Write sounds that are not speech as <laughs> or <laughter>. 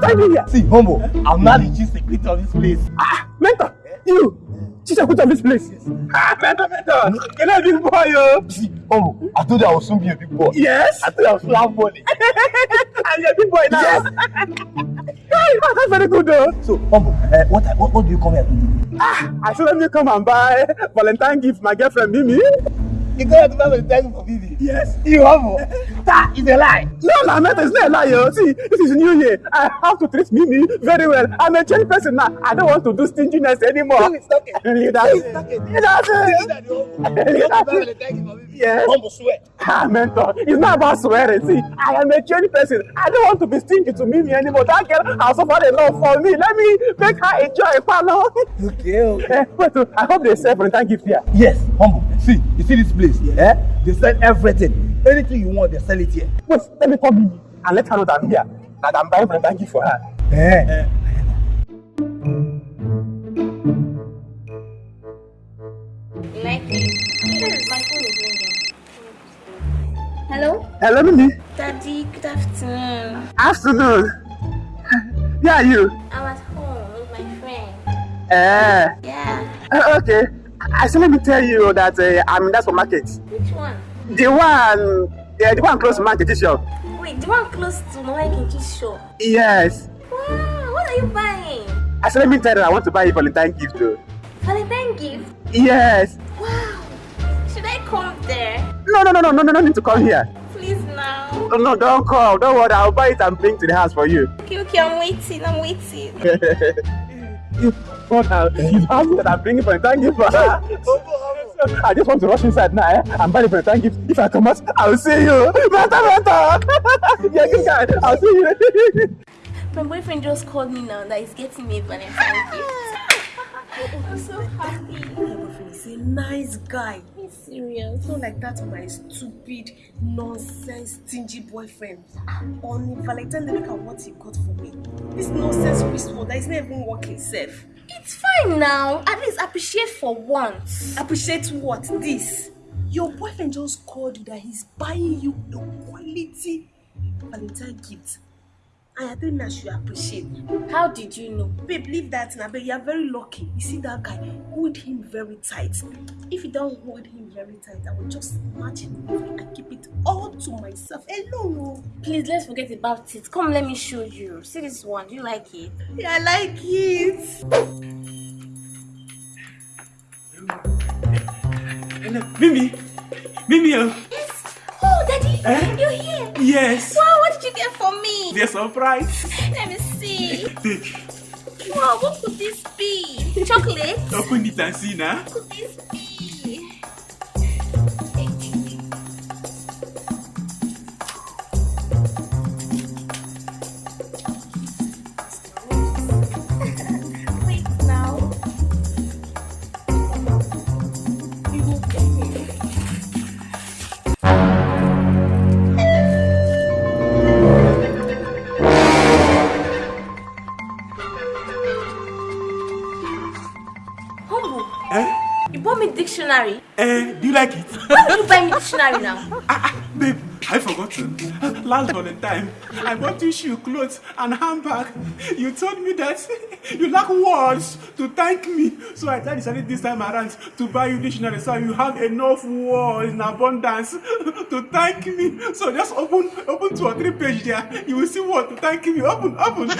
find me here? See, humble, I'm not the chief secretary of this place. Ah, mentor, you, chief secretary of this place. Ah, mentor, mentor, you're not a big boy, yo? See, humble, I told you I will soon be a big boy. Yes. I told you I will soon have money. <laughs> and you're a big boy now. Yes. <laughs> that's very good, though. So, humble, uh, what, what, what do you come here to do? Ah, I said let me come and buy Valentine gift for my girlfriend Mimi. You go here to buy Valentine for Mimi? Yes. You humble. that is a lie. No, no, mentor, it's not a lie, yo. See, this is New Year. I have to treat Mimi very well. I'm a changed person now. I don't want to do stinginess anymore. Who is talking? That's it. talking? That's You it. that. You buy Valentine gift for Mimi? Yes. Humble. Ah, mentor, it's not about swearing. See, I am a changed person. I don't want to be stingy to Mimi anymore. That girl has suffered a lot for me. Let me make her enjoy palo. Okay, okay. Eh, wait, oh, I hope they sell Valentine gift here. Yes, humble. See, you see this place? Yeah. Eh? They sell everything. Anything you want, they sell it here. Wait, let me call Mimi and let her know that I'm here. That I'm buying Valentine gift for her. Eh. Like Hello? Mimi. Daddy, good afternoon. Afternoon. Where are you? I'm at home with my friend. Eh. Yeah. Uh, okay. I said let me tell you that uh, I'm in that supermarket. Which one? The one, yeah, the one close to market shop. Wait, the one close to my Kinki's shop. Yes. Wow, what are you buying? I said let me tell you I want to buy a Valentine gift too. Valentine gift? Yes. Wow. Should I come there? No, no, no, no, no, no, no need to come here. Please now. No, no, don't come. Don't worry. I'll buy it and bring it to the house for you. Okay, okay, I'm waiting, I'm waiting. What <laughs> now? You asked me that I'm bringing Valentine gift for her. I just want to rush inside now eh? and buy the thank you. If I come out, I'll see you. Better, better. <laughs> yeah, good guy. I'll see you. <laughs> My boyfriend just called me now that he's getting me a Valentine gift. I'm so happy. My boyfriend is a nice guy. Serious. Not like that my stupid, nonsense, stingy boyfriend. On Valentine look at what he got for me. This nonsense wristwatch that is not even working safe. It's fine now. At least appreciate for once. Appreciate what? This. Your boyfriend just called you that he's buying you a quality Valentine gift. And I think I should appreciate. How did you know? Babe, leave that now, but you are very lucky. You see that guy, hold him very tight. If you don't hold him very tight, I will just snatch him away and keep it all to myself alone. oh. Please let's forget about it. Come, let me show you. See this one. Do you like it? Yeah, I like it. Mimi. Mimi. uh, Yes. Oh, Daddy, Eh? you're here. Yes. Wow, what did you get for me? The surprise. Let me see. Take. Wow, what could this be? Chocolate? Open it and see now. What could this be? Dictionary. Eh, do you like it? <laughs> Why did you buy me dictionary now? Ah, ah, babe, I forgotten. Last Valentine, I bought you shoe, clothes, and handbag. You told me that <laughs> you lack words to thank me, so I decided this time around to buy you dictionary so you have enough words in abundance <laughs> to thank me. So just open, open two or three pages there. You will see what to thank me. Open, open.